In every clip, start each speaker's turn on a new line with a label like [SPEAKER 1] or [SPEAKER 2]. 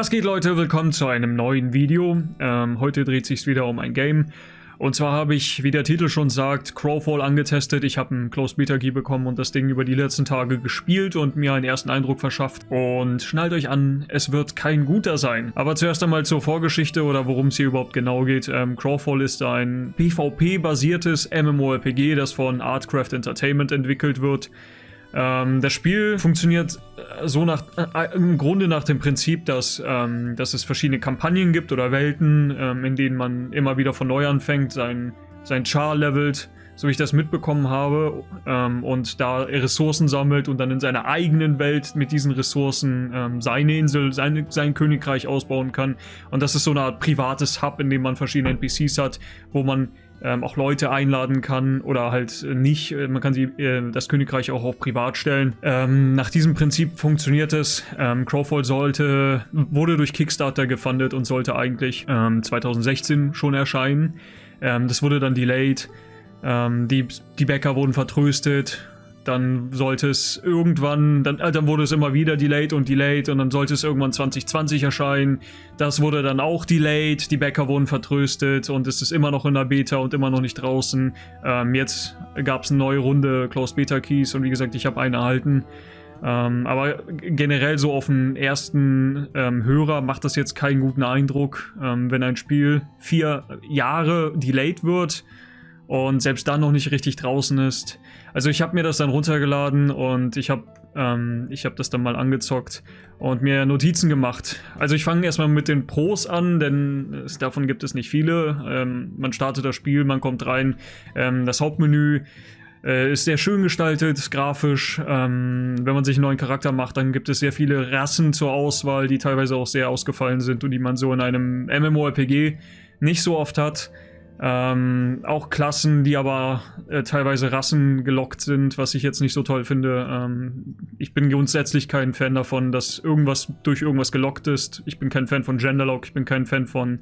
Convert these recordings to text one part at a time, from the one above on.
[SPEAKER 1] Was geht Leute, willkommen zu einem neuen Video. Ähm, heute dreht sich wieder um ein Game. Und zwar habe ich, wie der Titel schon sagt, Crowfall angetestet. Ich habe einen Closed Beta Key bekommen und das Ding über die letzten Tage gespielt und mir einen ersten Eindruck verschafft. Und schnallt euch an, es wird kein guter sein. Aber zuerst einmal zur Vorgeschichte oder worum es hier überhaupt genau geht. Ähm, Crowfall ist ein PvP-basiertes MMORPG, das von Artcraft Entertainment entwickelt wird. Ähm, das Spiel funktioniert äh, so nach, äh, im Grunde nach dem Prinzip, dass, ähm, dass es verschiedene Kampagnen gibt oder Welten, ähm, in denen man immer wieder von neu anfängt, sein, sein Char levelt, so wie ich das mitbekommen habe, ähm, und da Ressourcen sammelt und dann in seiner eigenen Welt mit diesen Ressourcen ähm, seine Insel, seine, sein Königreich ausbauen kann. Und das ist so eine Art privates Hub, in dem man verschiedene NPCs hat, wo man ähm, auch Leute einladen kann oder halt nicht. Äh, man kann sie, äh, das Königreich auch auf privat stellen. Ähm, nach diesem Prinzip funktioniert es. Ähm, Crowfall sollte, wurde durch Kickstarter gefundet und sollte eigentlich 2016 ähm, schon erscheinen. Ähm, das wurde dann delayed. Ähm, die, die Bäcker wurden vertröstet dann sollte es irgendwann, dann, äh, dann wurde es immer wieder delayed und delayed und dann sollte es irgendwann 2020 erscheinen. Das wurde dann auch delayed, die Bäcker wurden vertröstet und es ist immer noch in der Beta und immer noch nicht draußen. Ähm, jetzt gab es eine neue Runde Closed Beta Keys und wie gesagt, ich habe eine erhalten. Ähm, aber generell so auf den ersten ähm, Hörer macht das jetzt keinen guten Eindruck, ähm, wenn ein Spiel vier Jahre delayed wird und selbst dann noch nicht richtig draußen ist. Also ich habe mir das dann runtergeladen und ich habe ähm, ich habe das dann mal angezockt und mir Notizen gemacht. Also ich fange erstmal mit den Pros an, denn es, davon gibt es nicht viele. Ähm, man startet das Spiel, man kommt rein, ähm, das Hauptmenü äh, ist sehr schön gestaltet, grafisch. Ähm, wenn man sich einen neuen Charakter macht, dann gibt es sehr viele Rassen zur Auswahl, die teilweise auch sehr ausgefallen sind und die man so in einem MMORPG nicht so oft hat. Ähm, auch Klassen, die aber äh, teilweise Rassen gelockt sind, was ich jetzt nicht so toll finde. Ähm, ich bin grundsätzlich kein Fan davon, dass irgendwas durch irgendwas gelockt ist. Ich bin kein Fan von Genderlock, ich bin kein Fan von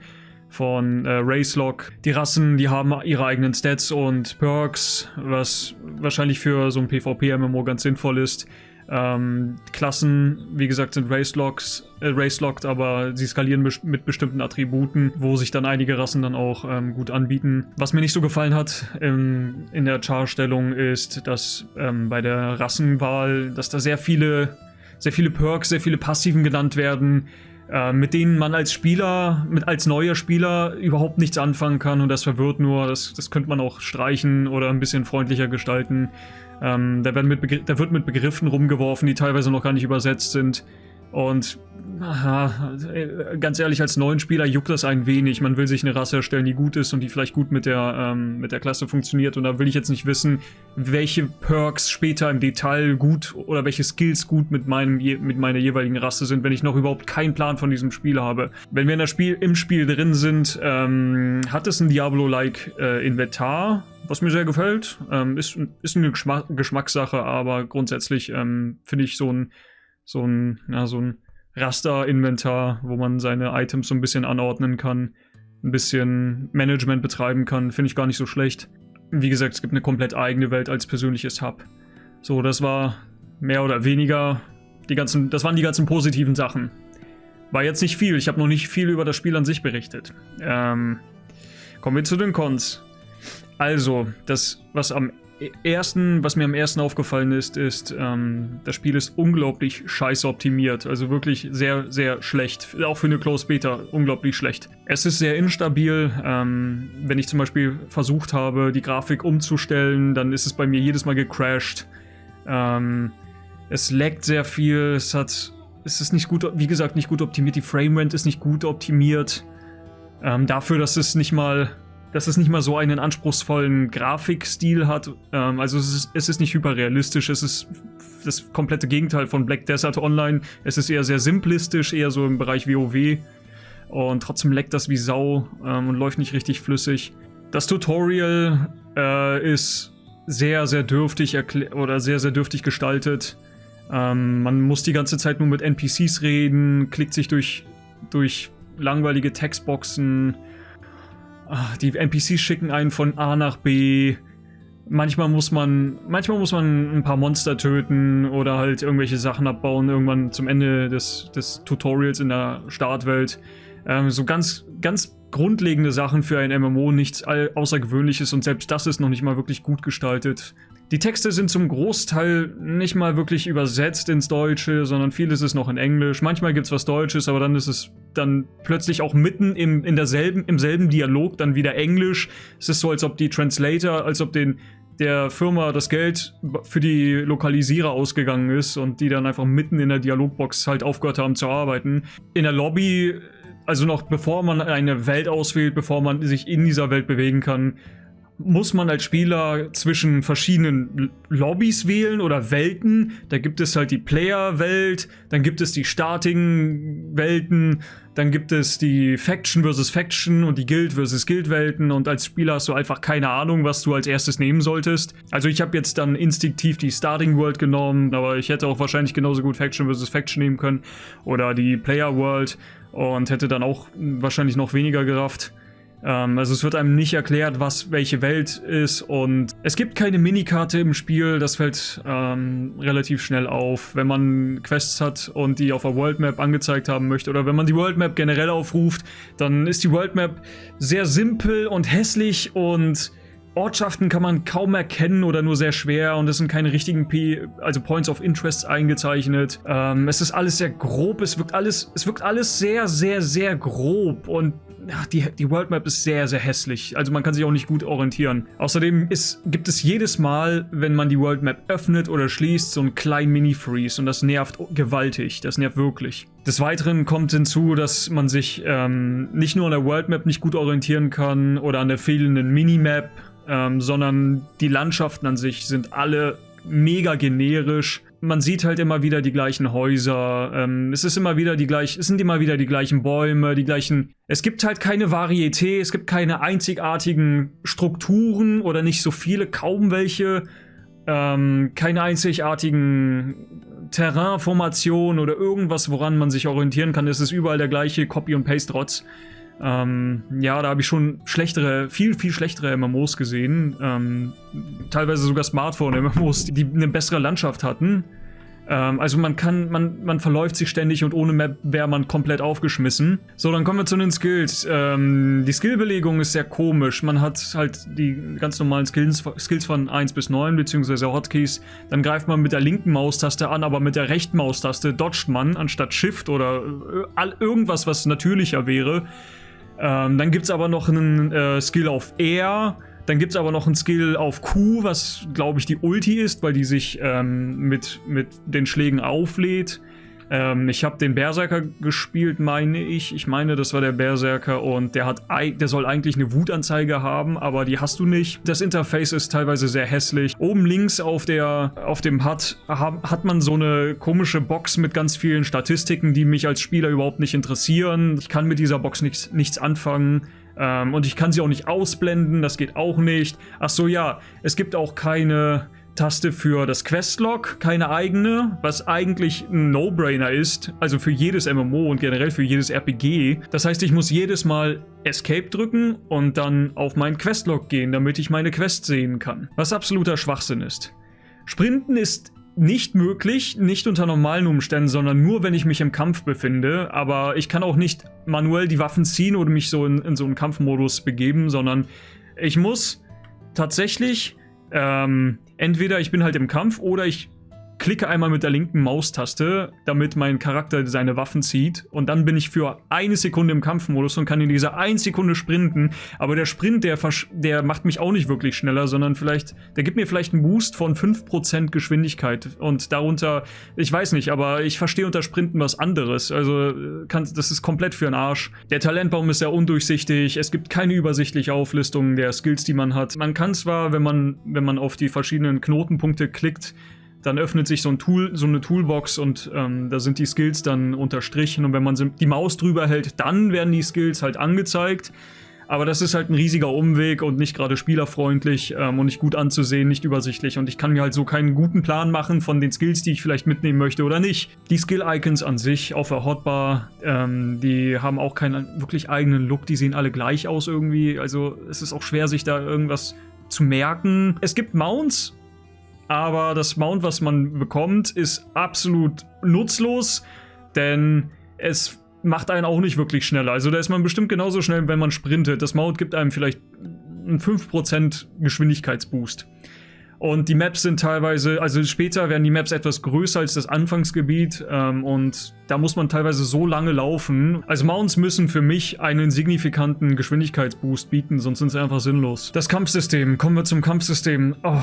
[SPEAKER 1] von äh, Racelock. Die Rassen, die haben ihre eigenen Stats und Perks, was wahrscheinlich für so ein PvP-MMO ganz sinnvoll ist. Ähm, Klassen, wie gesagt, sind Racelocks, äh, Racelocked, aber sie skalieren be mit bestimmten Attributen, wo sich dann einige Rassen dann auch ähm, gut anbieten. Was mir nicht so gefallen hat ähm, in der Char-Stellung ist, dass ähm, bei der Rassenwahl, dass da sehr viele, sehr viele Perks, sehr viele Passiven genannt werden, äh, mit denen man als Spieler, mit als neuer Spieler überhaupt nichts anfangen kann und das verwirrt nur. Das, das könnte man auch streichen oder ein bisschen freundlicher gestalten. Ähm, da, werden mit da wird mit Begriffen rumgeworfen, die teilweise noch gar nicht übersetzt sind. Und aha, ganz ehrlich, als neuen Spieler juckt das ein wenig. Man will sich eine Rasse erstellen, die gut ist und die vielleicht gut mit der, ähm, mit der Klasse funktioniert. Und da will ich jetzt nicht wissen, welche Perks später im Detail gut oder welche Skills gut mit, meinem, mit meiner jeweiligen Rasse sind, wenn ich noch überhaupt keinen Plan von diesem Spiel habe. Wenn wir in das Spiel, im Spiel drin sind, ähm, hat es ein Diablo-like äh, Inventar, was mir sehr gefällt. Ähm, ist, ist eine Geschmack Geschmackssache, aber grundsätzlich ähm, finde ich so ein so ein, ja, so ein Raster-Inventar, wo man seine Items so ein bisschen anordnen kann, ein bisschen Management betreiben kann, finde ich gar nicht so schlecht. Wie gesagt, es gibt eine komplett eigene Welt als persönliches Hub. So, das war mehr oder weniger die ganzen, das waren die ganzen positiven Sachen. War jetzt nicht viel, ich habe noch nicht viel über das Spiel an sich berichtet. Ähm, kommen wir zu den Cons. Also, das, was am ersten, was mir am ersten aufgefallen ist, ist, ähm, das Spiel ist unglaublich scheiße optimiert. Also wirklich sehr, sehr schlecht. Auch für eine Close Beta unglaublich schlecht. Es ist sehr instabil. Ähm, wenn ich zum Beispiel versucht habe, die Grafik umzustellen, dann ist es bei mir jedes Mal gecrashed. Ähm, es laggt sehr viel. Es hat, es ist nicht gut, wie gesagt, nicht gut optimiert. Die Framerate ist nicht gut optimiert. Ähm, dafür, dass es nicht mal dass es nicht mal so einen anspruchsvollen Grafikstil hat. Ähm, also es ist, es ist nicht hyperrealistisch, es ist das komplette Gegenteil von Black Desert Online. Es ist eher sehr simplistisch, eher so im Bereich WoW. Und trotzdem leckt das wie Sau ähm, und läuft nicht richtig flüssig. Das Tutorial äh, ist sehr, sehr dürftig oder sehr, sehr dürftig gestaltet. Ähm, man muss die ganze Zeit nur mit NPCs reden, klickt sich durch, durch langweilige Textboxen, Ach, die NPCs schicken einen von A nach B Manchmal muss man, manchmal muss man ein paar Monster töten oder halt irgendwelche Sachen abbauen, irgendwann zum Ende des, des Tutorials in der Startwelt. Ähm, so ganz, ganz grundlegende Sachen für ein MMO, nichts Außergewöhnliches und selbst das ist noch nicht mal wirklich gut gestaltet. Die Texte sind zum Großteil nicht mal wirklich übersetzt ins Deutsche, sondern vieles ist noch in Englisch. Manchmal gibt es was Deutsches, aber dann ist es dann plötzlich auch mitten im, in derselben, im selben Dialog dann wieder Englisch. Es ist so, als ob die Translator, als ob den, der Firma das Geld für die Lokalisierer ausgegangen ist und die dann einfach mitten in der Dialogbox halt aufgehört haben zu arbeiten. In der Lobby, also noch bevor man eine Welt auswählt, bevor man sich in dieser Welt bewegen kann, muss man als Spieler zwischen verschiedenen Lobbys wählen oder Welten. Da gibt es halt die Player-Welt, dann gibt es die Starting-Welten, dann gibt es die Faction versus Faction und die Guild versus Guild-Welten und als Spieler hast du einfach keine Ahnung, was du als erstes nehmen solltest. Also ich habe jetzt dann instinktiv die Starting World genommen, aber ich hätte auch wahrscheinlich genauso gut Faction versus Faction nehmen können oder die Player World und hätte dann auch wahrscheinlich noch weniger gerafft. Ähm, also es wird einem nicht erklärt, was welche Welt ist und es gibt keine Minikarte im Spiel, das fällt ähm, relativ schnell auf, wenn man Quests hat und die auf der World Map angezeigt haben möchte oder wenn man die World Map generell aufruft, dann ist die World Map sehr simpel und hässlich und Ortschaften kann man kaum erkennen oder nur sehr schwer und es sind keine richtigen P also Points of Interest eingezeichnet. Ähm, es ist alles sehr grob, es wirkt alles, es wirkt alles sehr, sehr, sehr grob und ja, die, die World Map ist sehr, sehr hässlich. Also man kann sich auch nicht gut orientieren. Außerdem ist, gibt es jedes Mal, wenn man die World Map öffnet oder schließt, so einen kleinen Mini-Freeze und das nervt gewaltig. Das nervt wirklich. Des Weiteren kommt hinzu, dass man sich ähm, nicht nur an der World Map nicht gut orientieren kann oder an der fehlenden Minimap, ähm, sondern die Landschaften an sich sind alle mega generisch man sieht halt immer wieder die gleichen Häuser, ähm, es ist immer wieder die gleichen, es sind immer wieder die gleichen Bäume, die gleichen. Es gibt halt keine Varieté, es gibt keine einzigartigen Strukturen oder nicht so viele, kaum welche, ähm, keine einzigartigen Terrainformationen oder irgendwas, woran man sich orientieren kann. Es ist überall der gleiche Copy- und Paste-Rotz. Ähm, ja, da habe ich schon schlechtere, viel, viel schlechtere MMOs gesehen. Ähm, teilweise sogar Smartphone-MMOs, die eine bessere Landschaft hatten. Ähm, also man kann, man, man verläuft sich ständig und ohne Map wäre man komplett aufgeschmissen. So, dann kommen wir zu den Skills. Ähm, die Skillbelegung ist sehr komisch. Man hat halt die ganz normalen Skills, Skills von 1 bis 9, beziehungsweise Hotkeys. Dann greift man mit der linken Maustaste an, aber mit der rechten Maustaste dodgt man anstatt Shift oder äh, irgendwas, was natürlicher wäre. Ähm, dann gibt es aber noch einen äh, Skill auf R. Dann gibt es aber noch einen Skill auf Q, was glaube ich die Ulti ist, weil die sich ähm, mit, mit den Schlägen auflädt. Ähm, ich habe den Berserker gespielt, meine ich. Ich meine, das war der Berserker und der hat, der soll eigentlich eine Wutanzeige haben, aber die hast du nicht. Das Interface ist teilweise sehr hässlich. Oben links auf der, auf dem HUD hat man so eine komische Box mit ganz vielen Statistiken, die mich als Spieler überhaupt nicht interessieren. Ich kann mit dieser Box nichts, nichts anfangen. Ähm, und ich kann sie auch nicht ausblenden, das geht auch nicht. Ach so, ja, es gibt auch keine Taste für das Questlog, keine eigene, was eigentlich ein No-Brainer ist, also für jedes MMO und generell für jedes RPG. Das heißt, ich muss jedes Mal Escape drücken und dann auf meinen Questlog gehen, damit ich meine Quest sehen kann. Was absoluter Schwachsinn ist. Sprinten ist nicht möglich, nicht unter normalen Umständen, sondern nur, wenn ich mich im Kampf befinde. Aber ich kann auch nicht manuell die Waffen ziehen oder mich so in, in so einen Kampfmodus begeben, sondern ich muss tatsächlich ähm, entweder ich bin halt im Kampf oder ich klicke einmal mit der linken Maustaste, damit mein Charakter seine Waffen zieht. Und dann bin ich für eine Sekunde im Kampfmodus und kann in dieser einen Sekunde sprinten. Aber der Sprint, der, der macht mich auch nicht wirklich schneller, sondern vielleicht, der gibt mir vielleicht einen Boost von 5% Geschwindigkeit. Und darunter, ich weiß nicht, aber ich verstehe unter Sprinten was anderes. Also kann, das ist komplett für den Arsch. Der Talentbaum ist sehr undurchsichtig. Es gibt keine übersichtliche Auflistung der Skills, die man hat. Man kann zwar, wenn man, wenn man auf die verschiedenen Knotenpunkte klickt, dann öffnet sich so ein Tool, so eine Toolbox und ähm, da sind die Skills dann unterstrichen und wenn man die Maus drüber hält, dann werden die Skills halt angezeigt. Aber das ist halt ein riesiger Umweg und nicht gerade spielerfreundlich ähm, und nicht gut anzusehen, nicht übersichtlich. Und ich kann mir halt so keinen guten Plan machen von den Skills, die ich vielleicht mitnehmen möchte oder nicht. Die Skill-Icons an sich auf der Hotbar, ähm, die haben auch keinen wirklich eigenen Look. Die sehen alle gleich aus irgendwie. Also es ist auch schwer, sich da irgendwas zu merken. Es gibt Mounts, aber das Mount, was man bekommt, ist absolut nutzlos, denn es macht einen auch nicht wirklich schneller. Also da ist man bestimmt genauso schnell, wenn man sprintet. Das Mount gibt einem vielleicht einen 5% Geschwindigkeitsboost. Und die Maps sind teilweise, also später werden die Maps etwas größer als das Anfangsgebiet ähm, und da muss man teilweise so lange laufen. Also Mounts müssen für mich einen signifikanten Geschwindigkeitsboost bieten, sonst sind sie einfach sinnlos. Das Kampfsystem, kommen wir zum Kampfsystem. Oh,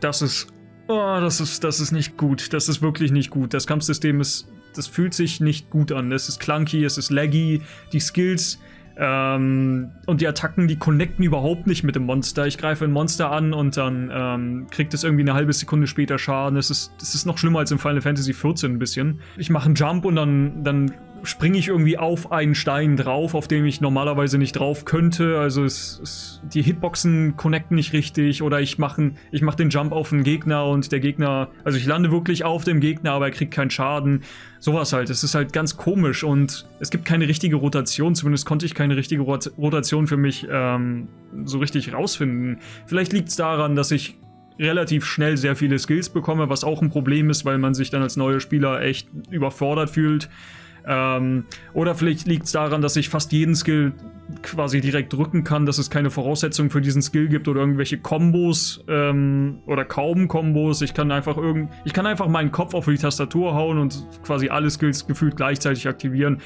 [SPEAKER 1] das ist, oh, das ist, das ist nicht gut. Das ist wirklich nicht gut. Das Kampfsystem ist, das fühlt sich nicht gut an. Es ist clunky, es ist laggy, die Skills ähm, und die Attacken, die connecten überhaupt nicht mit dem Monster. Ich greife ein Monster an und dann ähm, kriegt es irgendwie eine halbe Sekunde später Schaden. Das ist, das ist noch schlimmer als im Final Fantasy XIV ein bisschen. Ich mache einen Jump und dann, dann springe ich irgendwie auf einen Stein drauf, auf dem ich normalerweise nicht drauf könnte. Also es, es, die Hitboxen connecten nicht richtig oder ich mache ich mach den Jump auf einen Gegner und der Gegner, also ich lande wirklich auf dem Gegner, aber er kriegt keinen Schaden. Sowas halt. Es ist halt ganz komisch und es gibt keine richtige Rotation. Zumindest konnte ich keine richtige Rotation für mich ähm, so richtig rausfinden. Vielleicht liegt es daran, dass ich relativ schnell sehr viele Skills bekomme, was auch ein Problem ist, weil man sich dann als neuer Spieler echt überfordert fühlt. Ähm, oder vielleicht liegt es daran, dass ich fast jeden Skill quasi direkt drücken kann, dass es keine Voraussetzungen für diesen Skill gibt oder irgendwelche Kombos ähm, oder kaum Kombos. Ich kann einfach irgend, ich kann einfach meinen Kopf auf die Tastatur hauen und quasi alle Skills gefühlt gleichzeitig aktivieren.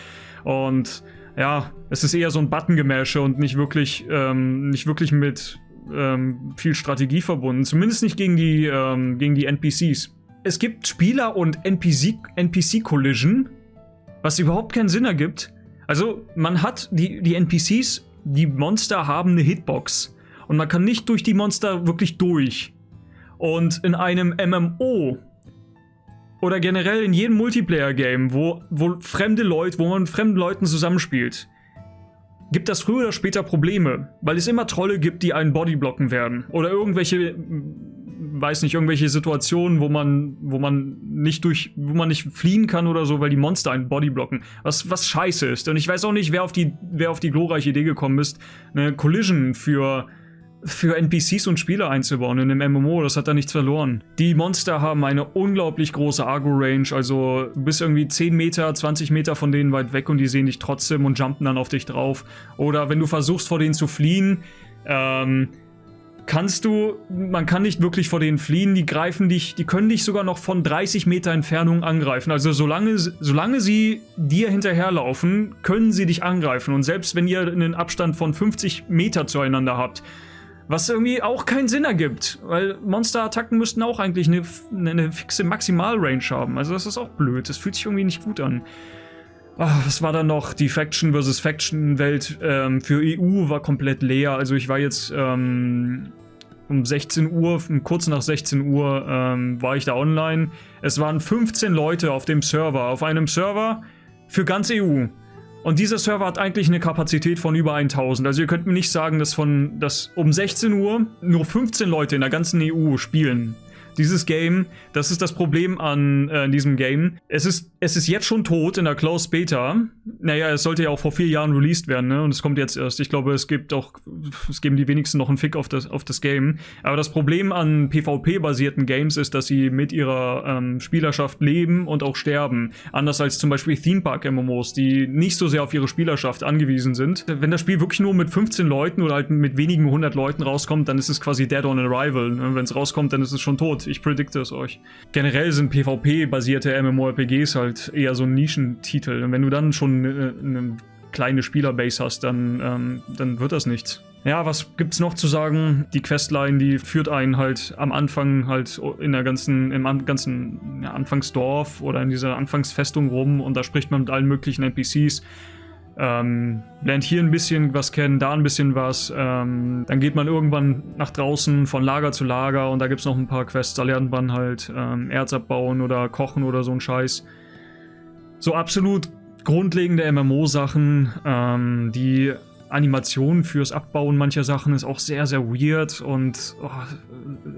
[SPEAKER 1] Und ja, es ist eher so ein Button-Gemäsche und nicht wirklich, ähm, nicht wirklich mit ähm, viel Strategie verbunden. Zumindest nicht gegen die, ähm, gegen die NPCs. Es gibt Spieler- und NPC-Collision, was überhaupt keinen Sinn ergibt. Also, man hat die, die NPCs, die Monster haben eine Hitbox. Und man kann nicht durch die Monster wirklich durch. Und in einem MMO oder generell in jedem Multiplayer-Game, wo, wo fremde Leute, wo man mit fremden Leuten zusammenspielt, gibt das früher oder später Probleme, weil es immer Trolle gibt, die einen Bodyblocken werden. Oder irgendwelche weiß nicht, irgendwelche Situationen, wo man, wo man nicht durch, wo man nicht fliehen kann oder so, weil die Monster einen Bodyblocken. Was, was scheiße ist. Und ich weiß auch nicht, wer auf die, wer auf die glorreiche Idee gekommen ist, eine Collision für, für NPCs und Spieler einzubauen in einem MMO, das hat da nichts verloren. Die Monster haben eine unglaublich große Agro-Range, also bis irgendwie 10 Meter, 20 Meter von denen weit weg und die sehen dich trotzdem und jumpen dann auf dich drauf. Oder wenn du versuchst vor denen zu fliehen, ähm, kannst du, man kann nicht wirklich vor denen fliehen, die greifen dich, die können dich sogar noch von 30 Meter Entfernung angreifen. Also solange, solange sie dir hinterherlaufen, können sie dich angreifen. Und selbst wenn ihr einen Abstand von 50 Meter zueinander habt, was irgendwie auch keinen Sinn ergibt, weil Monsterattacken müssten auch eigentlich eine, eine fixe Maximalrange haben. Also das ist auch blöd, das fühlt sich irgendwie nicht gut an. Ach, was war da noch? Die Faction vs. Faction Welt ähm, für EU war komplett leer. Also ich war jetzt ähm, um 16 Uhr, kurz nach 16 Uhr ähm, war ich da online. Es waren 15 Leute auf dem Server, auf einem Server für ganz EU. Und dieser Server hat eigentlich eine Kapazität von über 1000. Also ihr könnt mir nicht sagen, dass von dass um 16 Uhr nur 15 Leute in der ganzen EU spielen. Dieses Game, das ist das Problem an äh, diesem Game. Es ist, es ist jetzt schon tot in der Closed Beta. Naja, es sollte ja auch vor vier Jahren released werden, ne? Und es kommt jetzt erst. Ich glaube, es gibt auch, es geben die wenigsten noch einen Fick auf das, auf das Game. Aber das Problem an PvP-basierten Games ist, dass sie mit ihrer ähm, Spielerschaft leben und auch sterben. Anders als zum Beispiel Theme Park MMOs, die nicht so sehr auf ihre Spielerschaft angewiesen sind. Wenn das Spiel wirklich nur mit 15 Leuten oder halt mit wenigen hundert Leuten rauskommt, dann ist es quasi dead on arrival. Ne? Wenn es rauskommt, dann ist es schon tot. Ich predikte es euch. Generell sind PvP-basierte MMORPGs halt eher so ein Nischentitel. Und wenn du dann schon eine, eine kleine Spielerbase hast, dann, ähm, dann wird das nichts. Ja, was gibt's noch zu sagen? Die Questline, die führt einen halt am Anfang halt in der ganzen, im ganzen ja, Anfangsdorf oder in dieser Anfangsfestung rum und da spricht man mit allen möglichen NPCs. Ähm, lernt hier ein bisschen was kennen, da ein bisschen was. Ähm, dann geht man irgendwann nach draußen von Lager zu Lager und da gibt es noch ein paar Quests. Da lernt man halt ähm, Erz abbauen oder kochen oder so ein Scheiß. So absolut grundlegende MMO-Sachen, ähm, die Animation fürs Abbauen mancher Sachen ist auch sehr, sehr weird und oh,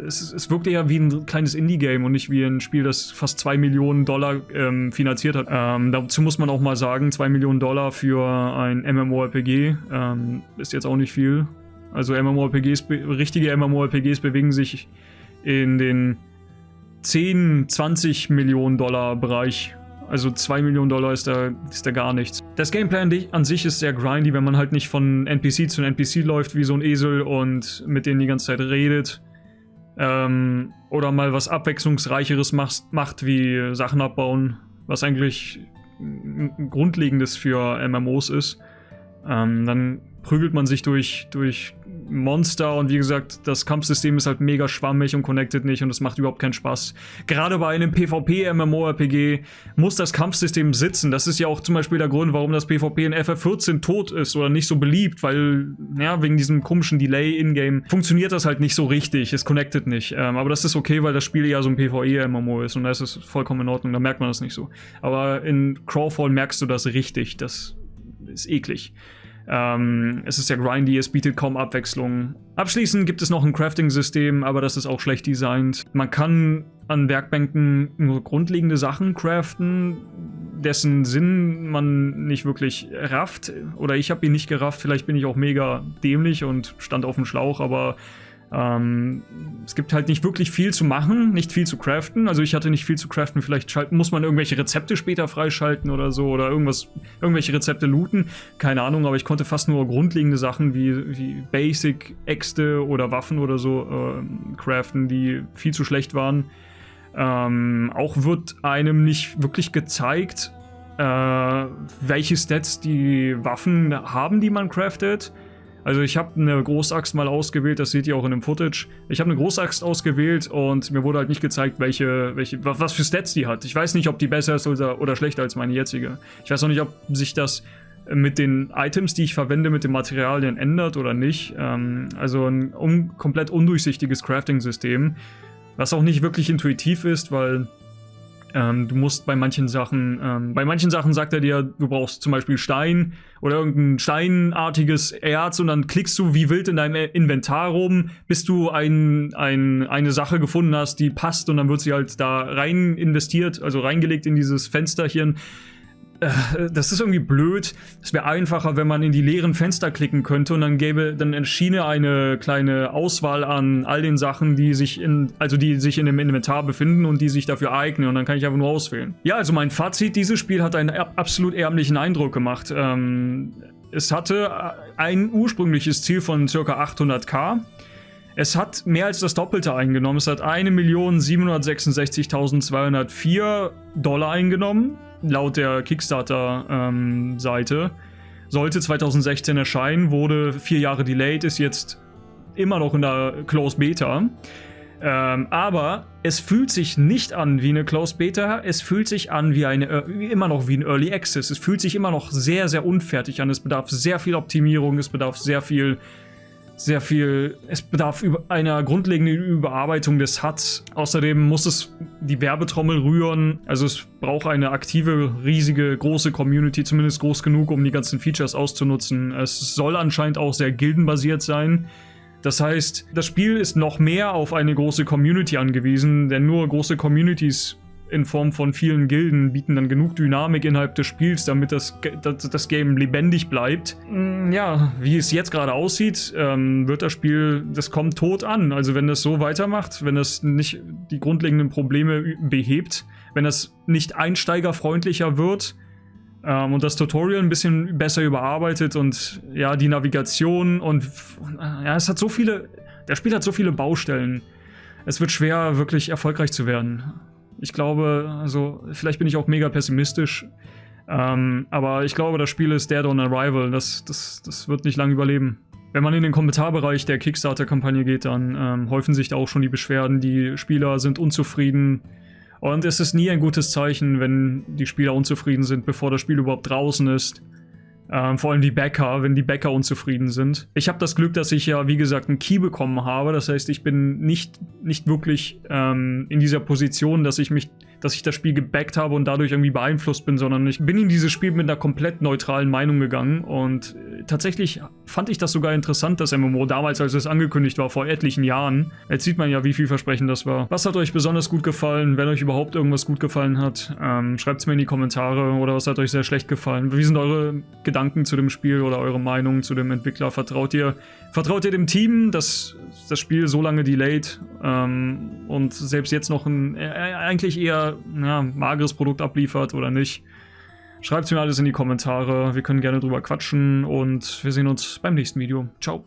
[SPEAKER 1] es, es wirkt eher wie ein kleines Indie-Game und nicht wie ein Spiel, das fast 2 Millionen Dollar ähm, finanziert hat. Ähm, dazu muss man auch mal sagen, 2 Millionen Dollar für ein MMORPG ähm, ist jetzt auch nicht viel. Also MMORPGs, richtige MMORPGs bewegen sich in den 10, 20 Millionen Dollar Bereich. Also 2 Millionen Dollar ist da, ist da gar nichts. Das Gameplay an sich ist sehr grindy, wenn man halt nicht von NPC zu NPC läuft wie so ein Esel und mit denen die ganze Zeit redet. Ähm, oder mal was Abwechslungsreicheres macht, macht, wie Sachen abbauen, was eigentlich Grundlegendes für MMOs ist. Ähm, dann prügelt man sich durch, durch Monster und wie gesagt, das Kampfsystem ist halt mega schwammig und connected nicht und es macht überhaupt keinen Spaß. Gerade bei einem PvP-MMORPG muss das Kampfsystem sitzen. Das ist ja auch zum Beispiel der Grund, warum das PvP in FF14 tot ist oder nicht so beliebt, weil, ja, wegen diesem komischen Delay in-game funktioniert das halt nicht so richtig, es connected nicht. Ähm, aber das ist okay, weil das Spiel ja so ein PvE-MMO ist und da ist es vollkommen in Ordnung, da merkt man das nicht so. Aber in Crawfall merkst du das richtig, das ist eklig. Ähm, es ist sehr grindy, es bietet kaum Abwechslung. Abschließend gibt es noch ein Crafting-System, aber das ist auch schlecht designt. Man kann an Werkbänken nur grundlegende Sachen craften, dessen Sinn man nicht wirklich rafft. Oder ich habe ihn nicht gerafft, vielleicht bin ich auch mega dämlich und stand auf dem Schlauch, aber ähm, es gibt halt nicht wirklich viel zu machen, nicht viel zu craften. Also ich hatte nicht viel zu craften. Vielleicht muss man irgendwelche Rezepte später freischalten oder so oder irgendwas, irgendwelche Rezepte looten. Keine Ahnung, aber ich konnte fast nur grundlegende Sachen wie, wie Basic, Äxte oder Waffen oder so äh, craften, die viel zu schlecht waren. Ähm, auch wird einem nicht wirklich gezeigt, äh, welche Stats die Waffen haben, die man craftet. Also ich habe eine Großaxt mal ausgewählt, das seht ihr auch in dem Footage. Ich habe eine Großaxt ausgewählt und mir wurde halt nicht gezeigt, welche, welche, was für Stats die hat. Ich weiß nicht, ob die besser ist oder, oder schlechter als meine jetzige. Ich weiß auch nicht, ob sich das mit den Items, die ich verwende, mit den Materialien ändert oder nicht. Ähm, also ein un komplett undurchsichtiges Crafting-System, was auch nicht wirklich intuitiv ist, weil ähm, du musst bei manchen Sachen, ähm, bei manchen Sachen sagt er dir, du brauchst zum Beispiel Stein oder irgendein steinartiges Erz und dann klickst du wie wild in deinem Inventar rum, bis du ein, ein, eine Sache gefunden hast, die passt und dann wird sie halt da rein investiert, also reingelegt in dieses Fensterchen. Äh, das ist irgendwie blöd. Es wäre einfacher, wenn man in die leeren Fenster klicken könnte und dann gäbe, dann erschiene eine kleine Auswahl an all den Sachen, die sich in, also die sich in dem Inventar befinden und die sich dafür eignen und dann kann ich einfach nur auswählen. Ja, also mein Fazit, dieses Spiel hat einen absolut ärmlichen Eindruck gemacht. Ähm, es hatte ein ursprüngliches Ziel von ca. 800k. Es hat mehr als das Doppelte eingenommen. Es hat 1.766.204 Dollar eingenommen laut der Kickstarter-Seite. Ähm, sollte 2016 erscheinen, wurde vier Jahre delayed, ist jetzt immer noch in der Closed Beta. Ähm, aber es fühlt sich nicht an wie eine Closed Beta, es fühlt sich an wie eine, äh, immer noch wie ein Early Access. Es fühlt sich immer noch sehr, sehr unfertig an. Es bedarf sehr viel Optimierung, es bedarf sehr viel sehr viel, es bedarf einer grundlegenden Überarbeitung des HUDs. Außerdem muss es die Werbetrommel rühren, also es braucht eine aktive, riesige, große Community, zumindest groß genug, um die ganzen Features auszunutzen. Es soll anscheinend auch sehr gildenbasiert sein. Das heißt, das Spiel ist noch mehr auf eine große Community angewiesen, denn nur große Communities in Form von vielen Gilden bieten dann genug Dynamik innerhalb des Spiels, damit das, das, das Game lebendig bleibt. Mm, ja, wie es jetzt gerade aussieht, ähm, wird das Spiel, das kommt tot an. Also wenn das so weitermacht, wenn das nicht die grundlegenden Probleme behebt, wenn das nicht einsteigerfreundlicher wird ähm, und das Tutorial ein bisschen besser überarbeitet und ja, die Navigation und ja, es hat so viele, das Spiel hat so viele Baustellen. Es wird schwer, wirklich erfolgreich zu werden. Ich glaube, also vielleicht bin ich auch mega pessimistisch, ähm, aber ich glaube, das Spiel ist Dead on Arrival. Das, das, das wird nicht lange überleben. Wenn man in den Kommentarbereich der Kickstarter-Kampagne geht, dann ähm, häufen sich da auch schon die Beschwerden. Die Spieler sind unzufrieden. Und es ist nie ein gutes Zeichen, wenn die Spieler unzufrieden sind, bevor das Spiel überhaupt draußen ist. Ähm, vor allem die Bäcker, wenn die Bäcker unzufrieden sind. Ich habe das Glück, dass ich ja, wie gesagt, einen Key bekommen habe. Das heißt, ich bin nicht, nicht wirklich ähm, in dieser Position, dass ich mich, dass ich das Spiel gebackt habe und dadurch irgendwie beeinflusst bin, sondern ich bin in dieses Spiel mit einer komplett neutralen Meinung gegangen und tatsächlich fand ich das sogar interessant, das MMO damals, als es angekündigt war, vor etlichen Jahren. Jetzt sieht man ja, wie vielversprechend das war. Was hat euch besonders gut gefallen? Wenn euch überhaupt irgendwas gut gefallen hat, ähm, schreibt es mir in die Kommentare oder was hat euch sehr schlecht gefallen? Wie sind eure Gedanken zu dem Spiel oder eure Meinung zu dem Entwickler? Vertraut ihr, vertraut ihr dem Team, dass das Spiel so lange delayed ähm, und selbst jetzt noch ein äh, eigentlich eher ja, mageres Produkt abliefert oder nicht? Schreibt mir alles in die Kommentare, wir können gerne drüber quatschen und wir sehen uns beim nächsten Video. Ciao.